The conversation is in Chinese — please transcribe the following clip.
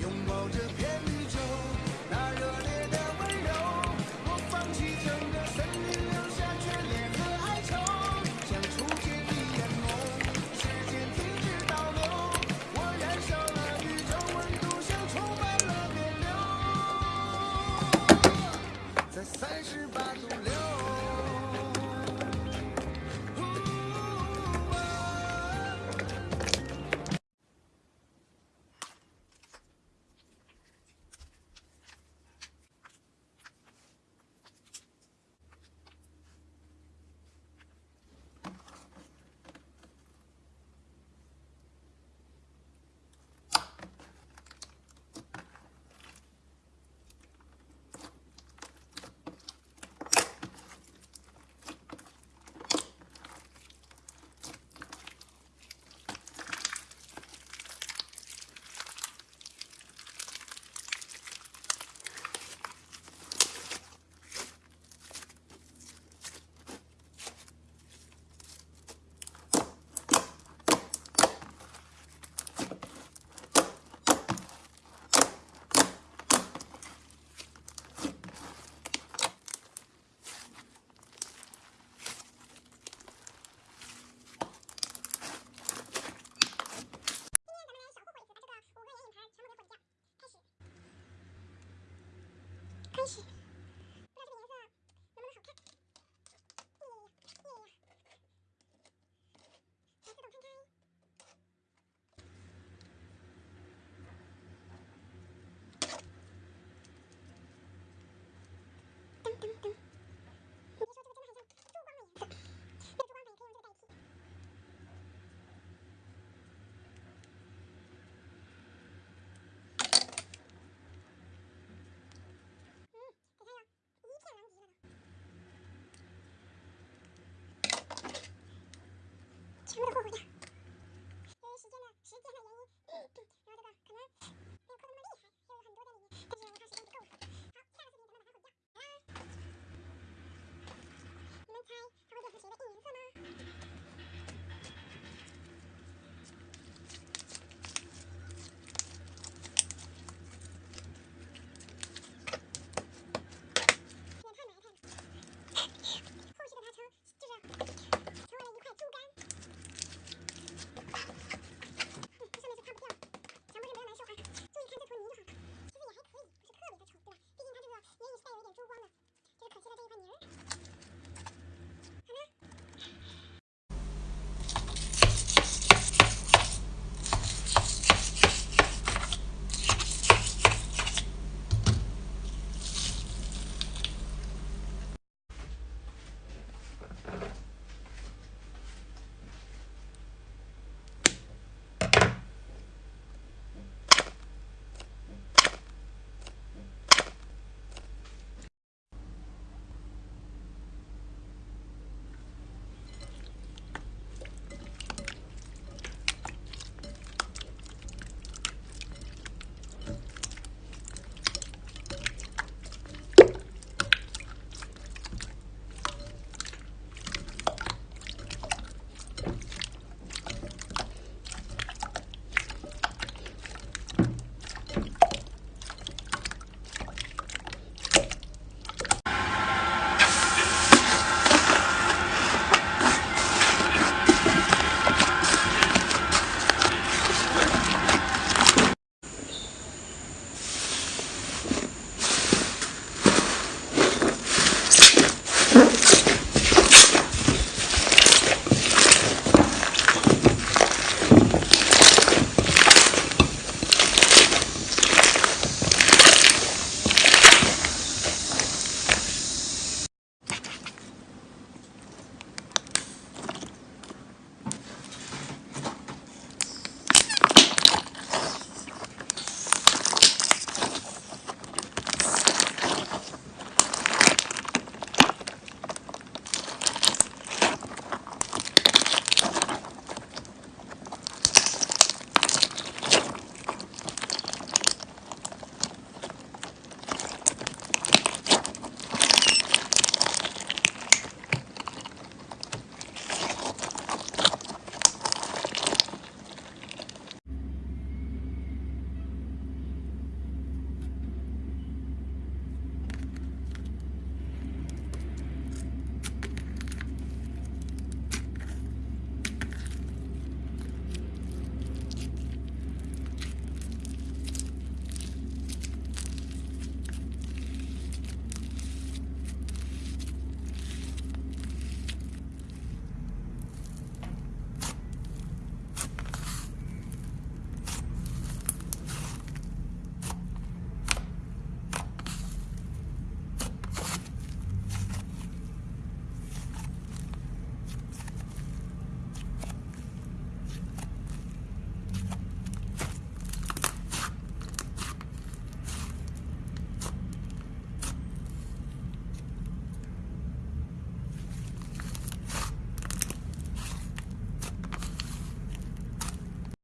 拥抱着 appreciate 全部都霍霍掉。由于时间的时间的原因，然后这个可能没有扣那么厉害，也有很多在里面，但是我它时间不够。好，下个视频咱们把它回家。啊。你们猜。